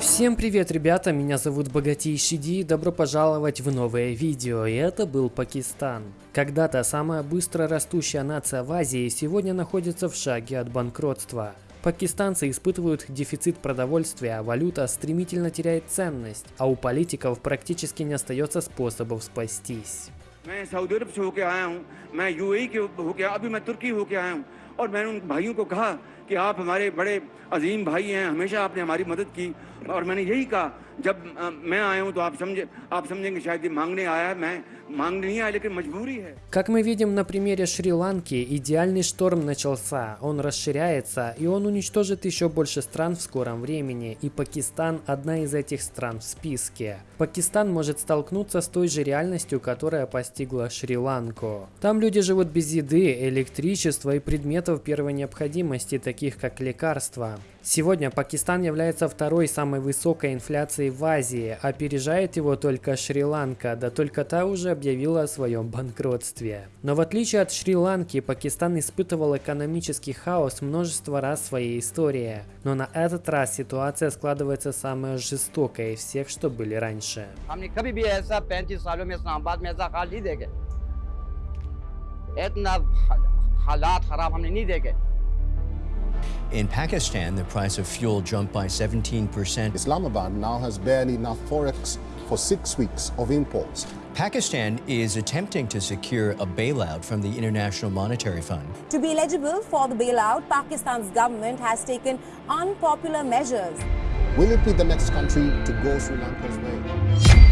Всем привет, ребята, меня зовут Богатейший Ди, добро пожаловать в новое видео, и это был Пакистан. Когда-то самая быстро растущая нация в Азии сегодня находится в шаге от банкротства. Пакистанцы испытывают дефицит продовольствия, а валюта стремительно теряет ценность, а у политиков практически не остается способов спастись. मैं सऊदी अरब से होके आया हूँ मैं यूएई के होके अभी मैं तुर्की होके आया हूँ और मैंने उन भाइयों को कहा کہ آپ ہمارے بڑے عظیم بھائی ہیں، ہمیشہ آپ نے ہماری مدد کی۔ اور میں نے یہی کہا، جب میں آیا ہوں تو آپ سمجھے، آپ سمجھیں کہ شاید یہ مانگنے آیا ہے، میں Как мы видим на примере Шри-Ланки, идеальный шторм начался, он расширяется, и он уничтожит еще больше стран в скором времени, и Пакистан – одна из этих стран в списке. Пакистан может столкнуться с той же реальностью, которая постигла Шри-Ланку. Там люди живут без еды, электричества и предметов первой необходимости, таких как лекарства. Сегодня Пакистан является второй самой высокой инфляцией в Азии, опережает его только Шри-Ланка, да только та уже объявила о своем банкротстве. Но в отличие от Шри-Ланки, Пакистан испытывал экономический хаос множество раз в своей истории. Но на этот раз ситуация складывается самая жестокая из всех, что были раньше. Это халат хараб, In Pakistan, the price of fuel jumped by 17%. Islamabad now has barely enough forex for six weeks of imports. Pakistan is attempting to secure a bailout from the International Monetary Fund. To be eligible for the bailout, Pakistan's government has taken unpopular measures. Will it be the next country to go Sri Lanka's way?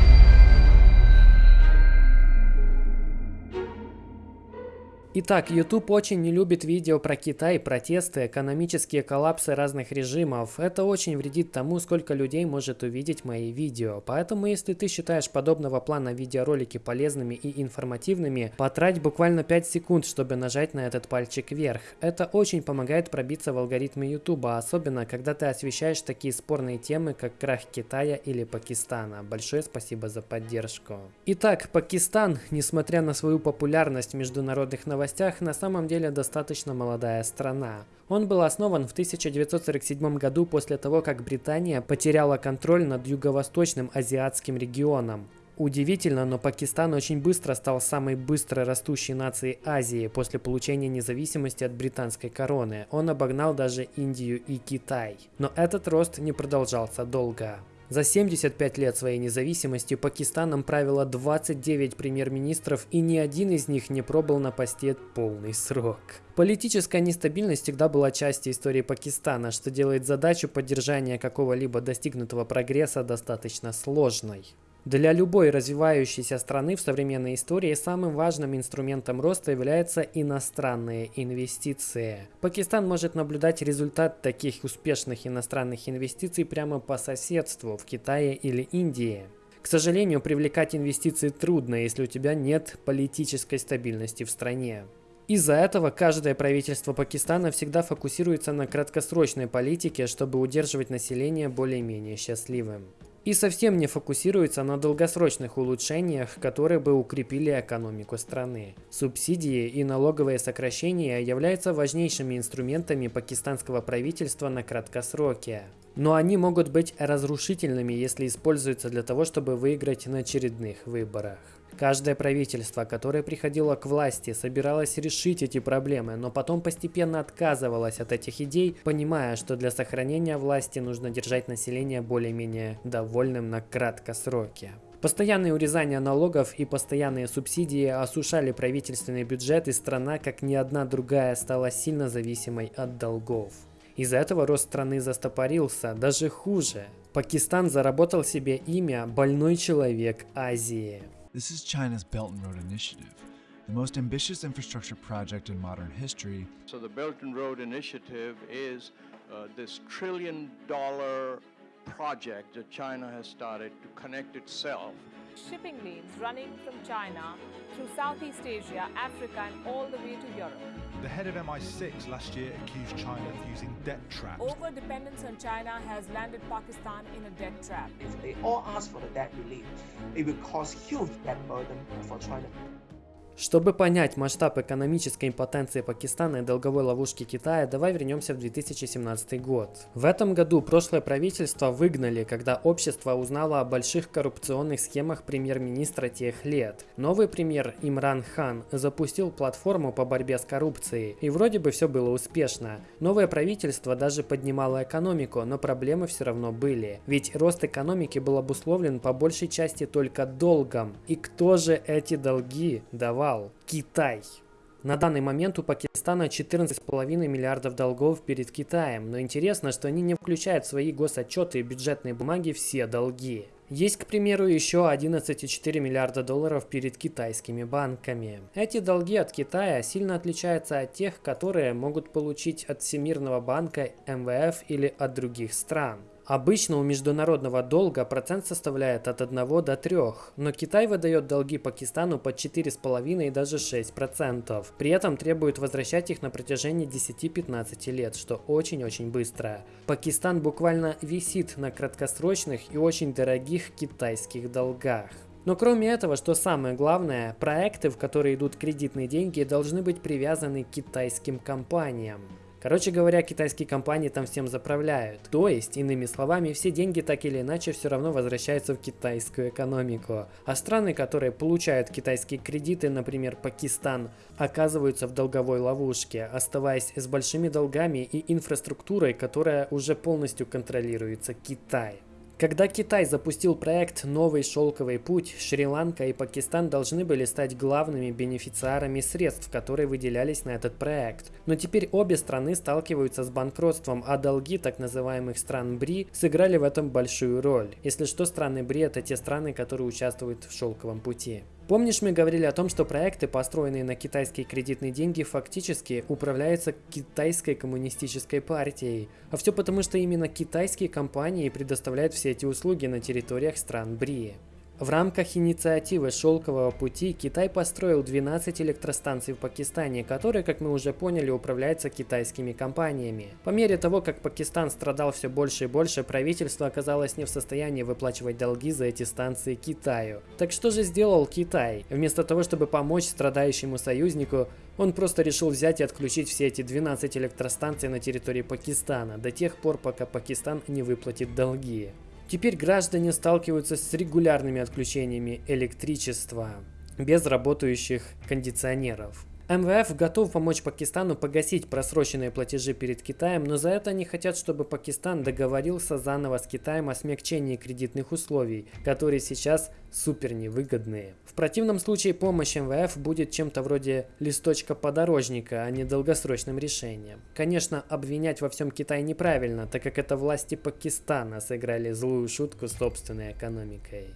Итак, YouTube очень не любит видео про Китай, протесты, экономические коллапсы разных режимов. Это очень вредит тому, сколько людей может увидеть мои видео. Поэтому, если ты считаешь подобного плана видеоролики полезными и информативными, потрать буквально 5 секунд, чтобы нажать на этот пальчик вверх. Это очень помогает пробиться в алгоритмы YouTube, особенно когда ты освещаешь такие спорные темы, как крах Китая или Пакистана. Большое спасибо за поддержку. Итак, Пакистан, несмотря на свою популярность в международных новостях, на самом деле достаточно молодая страна. Он был основан в 1947 году после того, как Британия потеряла контроль над юго-восточным азиатским регионом. Удивительно, но Пакистан очень быстро стал самой быстро растущей нацией Азии после получения независимости от британской короны. Он обогнал даже Индию и Китай. Но этот рост не продолжался долго. За 75 лет своей независимости Пакистаном правило 29 премьер-министров, и ни один из них не пробыл на посте полный срок. Политическая нестабильность всегда была частью истории Пакистана, что делает задачу поддержания какого-либо достигнутого прогресса достаточно сложной. Для любой развивающейся страны в современной истории самым важным инструментом роста являются иностранные инвестиции. Пакистан может наблюдать результат таких успешных иностранных инвестиций прямо по соседству в Китае или Индии. К сожалению, привлекать инвестиции трудно, если у тебя нет политической стабильности в стране. Из-за этого каждое правительство Пакистана всегда фокусируется на краткосрочной политике, чтобы удерживать население более-менее счастливым. И совсем не фокусируется на долгосрочных улучшениях, которые бы укрепили экономику страны. Субсидии и налоговые сокращения являются важнейшими инструментами пакистанского правительства на краткосроке. Но они могут быть разрушительными, если используются для того, чтобы выиграть на очередных выборах. Каждое правительство, которое приходило к власти, собиралось решить эти проблемы, но потом постепенно отказывалось от этих идей, понимая, что для сохранения власти нужно держать население более-менее довольным на краткосроке. Постоянные урезания налогов и постоянные субсидии осушали правительственный бюджет, и страна, как ни одна другая, стала сильно зависимой от долгов. Из-за этого рост страны застопорился, даже хуже. Пакистан заработал себе имя «больной человек Азии». This is China's Belt and Road Initiative, the most ambitious infrastructure project in modern history. So the Belt and Road Initiative is uh, this trillion dollar project that China has started to connect itself shipping lanes running from China through Southeast Asia, Africa, and all the way to Europe. The head of MI6 last year accused China of using debt traps. Over dependence on China has landed Pakistan in a debt trap. If they all ask for the debt relief, it will cause huge debt burden for China. Чтобы понять масштаб экономической импотенции Пакистана и долговой ловушки Китая, давай вернемся в 2017 год. В этом году прошлое правительство выгнали, когда общество узнало о больших коррупционных схемах премьер-министра тех лет. Новый премьер Имран Хан запустил платформу по борьбе с коррупцией, и вроде бы все было успешно. Новое правительство даже поднимало экономику, но проблемы все равно были. Ведь рост экономики был обусловлен по большей части только долгом. И кто же эти долги давал? Китай. На данный момент у Пакистана 14,5 миллиардов долгов перед Китаем, но интересно, что они не включают в свои госотчеты и бюджетные бумаги все долги. Есть, к примеру, еще 11,4 миллиарда долларов перед китайскими банками. Эти долги от Китая сильно отличаются от тех, которые могут получить от Всемирного банка, МВФ или от других стран. Обычно у международного долга процент составляет от 1 до 3, но Китай выдает долги Пакистану под 4,5 и даже 6%. При этом требует возвращать их на протяжении 10-15 лет, что очень-очень быстро. Пакистан буквально висит на краткосрочных и очень дорогих китайских долгах. Но кроме этого, что самое главное, проекты, в которые идут кредитные деньги, должны быть привязаны к китайским компаниям. Короче говоря, китайские компании там всем заправляют. То есть, иными словами, все деньги так или иначе все равно возвращаются в китайскую экономику. А страны, которые получают китайские кредиты, например, Пакистан, оказываются в долговой ловушке, оставаясь с большими долгами и инфраструктурой, которая уже полностью контролируется Китаем. Когда Китай запустил проект «Новый шелковый путь», Шри-Ланка и Пакистан должны были стать главными бенефициарами средств, которые выделялись на этот проект. Но теперь обе страны сталкиваются с банкротством, а долги так называемых стран БРИ сыграли в этом большую роль. Если что, страны БРИ – это те страны, которые участвуют в шелковом пути. Помнишь, мы говорили о том, что проекты, построенные на китайские кредитные деньги, фактически управляются китайской коммунистической партией. А все потому, что именно китайские компании предоставляют все эти услуги на территориях стран БРИ. В рамках инициативы «Шелкового пути» Китай построил 12 электростанций в Пакистане, которые, как мы уже поняли, управляются китайскими компаниями. По мере того, как Пакистан страдал все больше и больше, правительство оказалось не в состоянии выплачивать долги за эти станции Китаю. Так что же сделал Китай? Вместо того, чтобы помочь страдающему союзнику, он просто решил взять и отключить все эти 12 электростанций на территории Пакистана до тех пор, пока Пакистан не выплатит долги. Теперь граждане сталкиваются с регулярными отключениями электричества без работающих кондиционеров. МВФ готов помочь Пакистану погасить просроченные платежи перед Китаем, но за это они хотят, чтобы Пакистан договорился заново с Китаем о смягчении кредитных условий, которые сейчас супер невыгодные. В противном случае помощь МВФ будет чем-то вроде листочка подорожника, а не долгосрочным решением. Конечно, обвинять во всем Китай неправильно, так как это власти Пакистана сыграли злую шутку с собственной экономикой.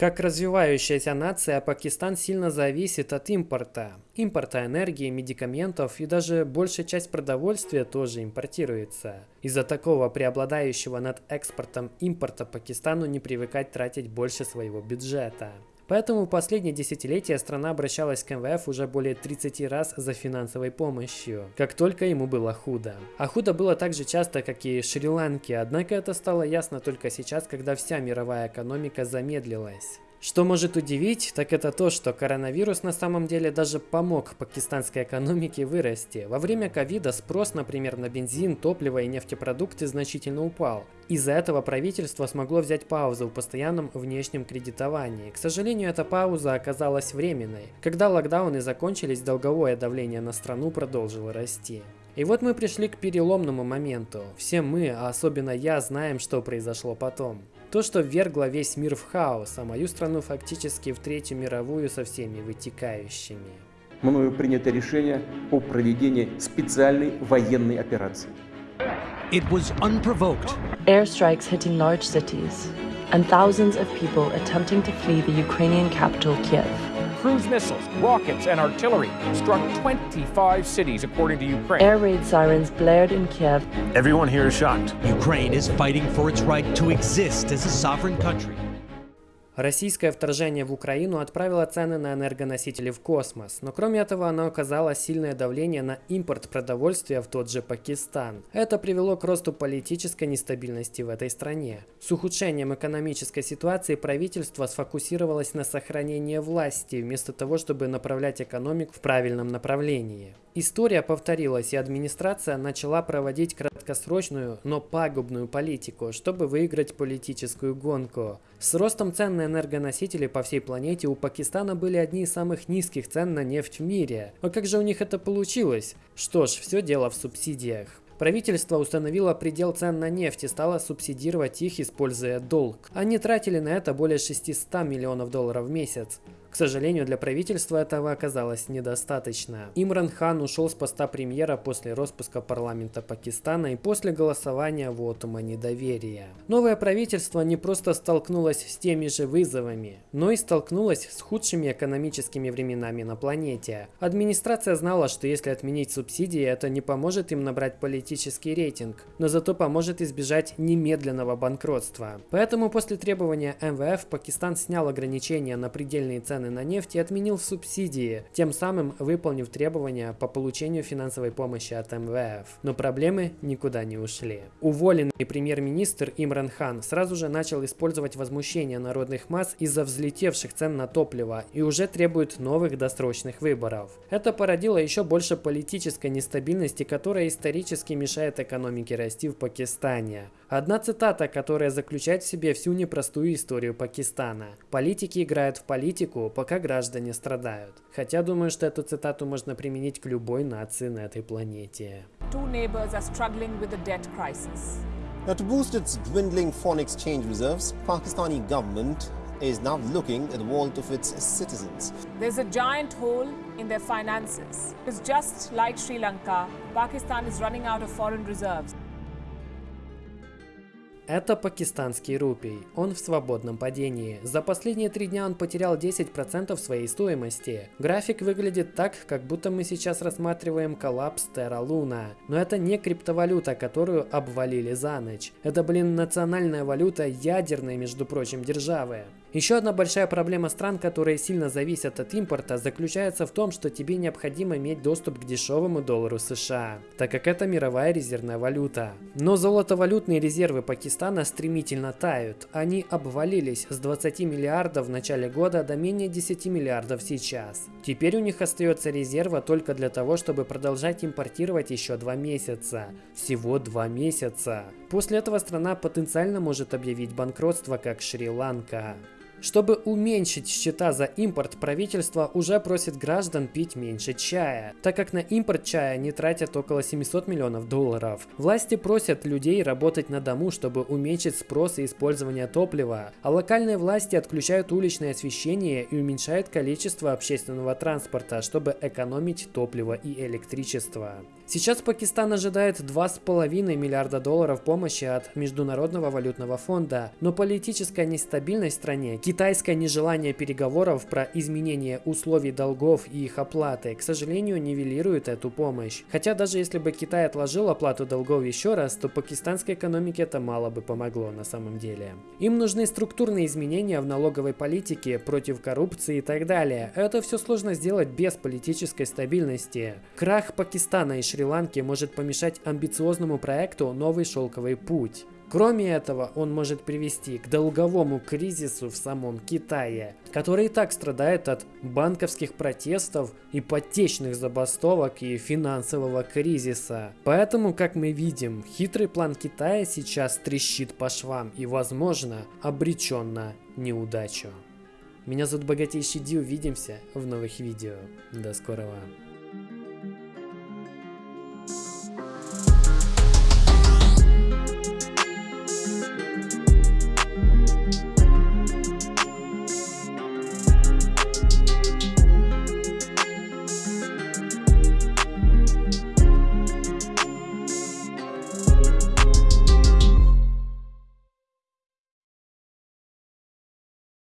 Как развивающаяся нация, Пакистан сильно зависит от импорта. Импорта энергии, медикаментов и даже большая часть продовольствия тоже импортируется. Из-за такого преобладающего над экспортом импорта Пакистану не привыкать тратить больше своего бюджета. Поэтому в последние десятилетия страна обращалась к МВФ уже более 30 раз за финансовой помощью, как только ему было худо. А худо было так же часто, как и Шри-Ланке, однако это стало ясно только сейчас, когда вся мировая экономика замедлилась. Что может удивить, так это то, что коронавирус на самом деле даже помог пакистанской экономике вырасти. Во время ковида спрос, например, на бензин, топливо и нефтепродукты значительно упал. Из-за этого правительство смогло взять паузу в постоянном внешнем кредитовании. К сожалению, эта пауза оказалась временной. Когда локдауны закончились, долговое давление на страну продолжило расти. И вот мы пришли к переломному моменту. Все мы, а особенно я, знаем, что произошло потом. То, что ввергло весь мир в хаос, а мою страну фактически в Третью мировую со всеми вытекающими. Мною принято решение о проведении специальной военной операции. It was unprovoked. Airstrikes hitting large cities and thousands of people attempting to flee the Ukrainian capital Kiev. Cruise missiles, rockets, and artillery struck 25 cities, according to Ukraine. Air raid sirens blared in Kiev. Everyone here is shocked. Ukraine is fighting for its right to exist as a sovereign country. Российское вторжение в Украину отправило цены на энергоносители в космос, но кроме этого оно оказало сильное давление на импорт продовольствия в тот же Пакистан. Это привело к росту политической нестабильности в этой стране. С ухудшением экономической ситуации правительство сфокусировалось на сохранении власти, вместо того, чтобы направлять экономику в правильном направлении. История повторилась, и администрация начала проводить краткосрочную, но пагубную политику, чтобы выиграть политическую гонку. С ростом цен на энергоносители по всей планете у Пакистана были одни из самых низких цен на нефть в мире. А как же у них это получилось? Что ж, все дело в субсидиях. Правительство установило предел цен на нефть и стало субсидировать их, используя долг. Они тратили на это более 600 миллионов долларов в месяц. К сожалению, для правительства этого оказалось недостаточно. Имран Хан ушел с поста премьера после распуска парламента Пакистана и после голосования вотума недоверия. Новое правительство не просто столкнулось с теми же вызовами, но и столкнулось с худшими экономическими временами на планете. Администрация знала, что если отменить субсидии, это не поможет им набрать политический рейтинг, но зато поможет избежать немедленного банкротства. Поэтому после требования МВФ Пакистан снял ограничения на предельные цены цены на нефть и отменил субсидии, тем самым выполнив требования по получению финансовой помощи от МВФ. Но проблемы никуда не ушли. Уволенный премьер-министр Имран Хан сразу же начал использовать возмущение народных масс из-за взлетевших цен на топливо и уже требует новых досрочных выборов. Это породило еще больше политической нестабильности, которая исторически мешает экономике расти в Пакистане. Одна цитата, которая заключает в себе всю непростую историю Пакистана. Политики играют в политику, пока граждане страдают. Хотя думаю, что эту цитату можно применить к любой нации на этой планете. Two neighbors are struggling with a debt crisis. Now, to boost its dwindling foreign exchange reserves, Pakistani government is now looking at the wallet of its citizens. There's a giant hole in their finances. It's just like Sri Lanka, Pakistan is running out of foreign reserves. Это пакистанский рупий. Он в свободном падении. За последние три дня он потерял 10% своей стоимости. График выглядит так, как будто мы сейчас рассматриваем коллапс Terra Luna. Но это не криптовалюта, которую обвалили за ночь. Это, блин, национальная валюта ядерной, между прочим, державы. Еще одна большая проблема стран, которые сильно зависят от импорта, заключается в том, что тебе необходимо иметь доступ к дешевому доллару США, так как это мировая резервная валюта. Но золотовалютные резервы Пакистана стремительно тают. Они обвалились с 20 миллиардов в начале года до менее 10 миллиардов сейчас. Теперь у них остается резерва только для того, чтобы продолжать импортировать еще два месяца. Всего два месяца. После этого страна потенциально может объявить банкротство, как Шри-Ланка. Чтобы уменьшить счета за импорт, правительство уже просит граждан пить меньше чая, так как на импорт чая не тратят около 700 миллионов долларов. Власти просят людей работать на дому, чтобы уменьшить спрос и использование топлива, а локальные власти отключают уличное освещение и уменьшают количество общественного транспорта, чтобы экономить топливо и электричество. Сейчас Пакистан ожидает 2,5 миллиарда долларов помощи от Международного валютного фонда, но политическая нестабильность в стране, китайское нежелание переговоров про изменение условий долгов и их оплаты, к сожалению, нивелирует эту помощь. Хотя даже если бы Китай отложил оплату долгов еще раз, то пакистанской экономике это мало бы помогло на самом деле. Им нужны структурные изменения в налоговой политике, против коррупции и так далее. Это все сложно сделать без политической стабильности. Крах Пакистана и Шри Шри-Ланки может помешать амбициозному проекту «Новый шелковый путь». Кроме этого, он может привести к долговому кризису в самом Китае, который и так страдает от банковских протестов, ипотечных забастовок и финансового кризиса. Поэтому, как мы видим, хитрый план Китая сейчас трещит по швам и, возможно, обречен на неудачу. Меня зовут Богатейший Ди, увидимся в новых видео. До скорого.